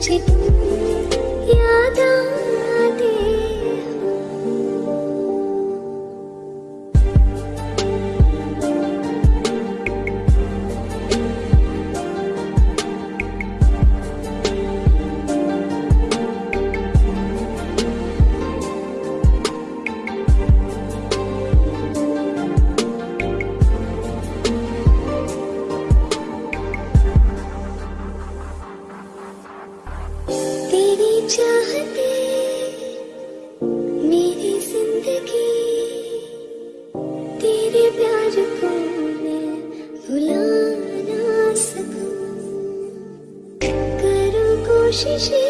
magic She